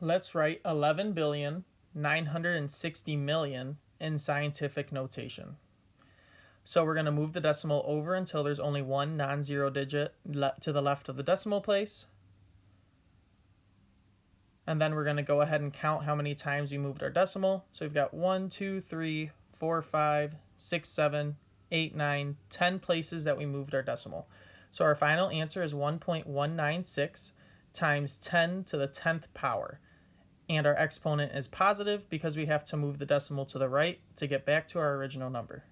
Let's write 11 billion 960 million in scientific notation. So we're going to move the decimal over until there's only one non-zero digit to the left of the decimal place. And then we're going to go ahead and count how many times we moved our decimal. So we've got 1, 2, 3, 4, 5, 6, 7, 8, 9, 10 places that we moved our decimal. So our final answer is 1.196 times 10 to the 10th power and our exponent is positive because we have to move the decimal to the right to get back to our original number.